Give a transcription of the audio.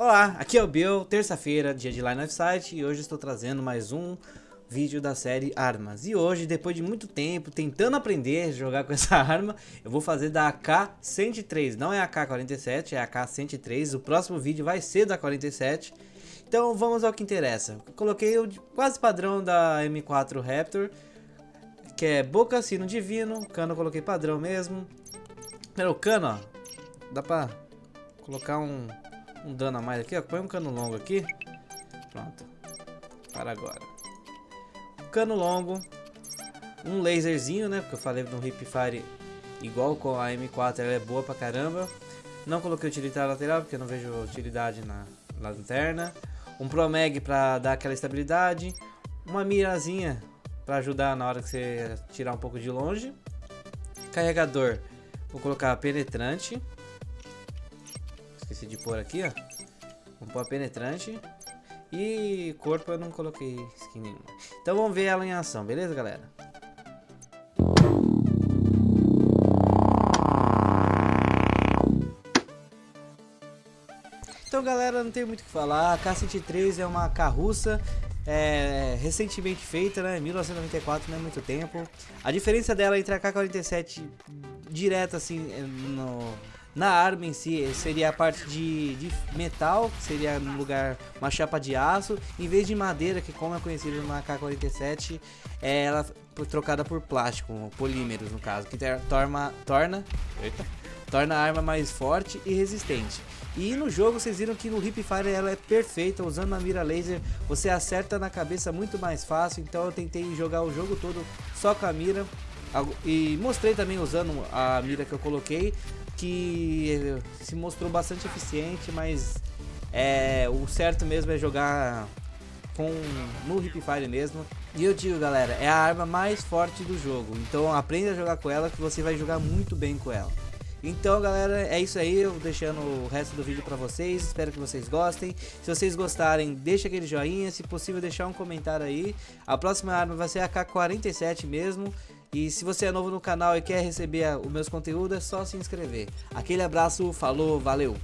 Olá, aqui é o Bill, terça-feira, dia de Line of Sight e hoje estou trazendo mais um vídeo da série Armas. E hoje, depois de muito tempo tentando aprender a jogar com essa arma, eu vou fazer da AK-103, não é a AK-47, é a AK-103, o próximo vídeo vai ser da 47. Então vamos ao que interessa. coloquei o quase padrão da M4 Raptor, que é boca, sino divino, cano eu coloquei padrão mesmo. Pera, o cano, ó, dá pra colocar um um dano a mais aqui, ó. Põe um cano longo aqui. Pronto. Para agora. Cano longo. Um laserzinho, né? Porque eu falei no Hipfire igual com a M4, ela é boa pra caramba. Não coloquei utilitário lateral, porque eu não vejo utilidade na, na lanterna. Um Promeg pra dar aquela estabilidade. Uma mirazinha pra ajudar na hora que você tirar um pouco de longe. Carregador, vou colocar penetrante esqueci de pôr aqui, ó. Pôr a penetrante. E corpo eu não coloquei skin nenhuma. Então vamos ver ela em ação, beleza, galera? Então, galera, não tem muito o que falar. A K-103 é uma carruça é, recentemente feita, né? 1994, não é muito tempo. A diferença dela entre a K-47 direta, assim, no na arma em si, seria a parte de, de metal, que seria no lugar uma chapa de aço, em vez de madeira, que como é conhecido na K-47, é ela trocada por plástico, polímeros no caso, que torna, torna, eita, torna a arma mais forte e resistente. E no jogo vocês viram que no Hipfire ela é perfeita, usando a mira laser você acerta na cabeça muito mais fácil, então eu tentei jogar o jogo todo só com a mira, e mostrei também usando a mira que eu coloquei que se mostrou bastante eficiente, mas é, o certo mesmo é jogar com no Hipfire mesmo. E eu digo, galera, é a arma mais forte do jogo. Então aprenda a jogar com ela que você vai jogar muito bem com ela. Então, galera, é isso aí. Eu vou deixando o resto do vídeo pra vocês. Espero que vocês gostem. Se vocês gostarem, deixa aquele joinha. Se possível, deixar um comentário aí. A próxima arma vai ser a K-47 mesmo. E se você é novo no canal e quer receber os meus conteúdos, é só se inscrever. Aquele abraço, falou, valeu!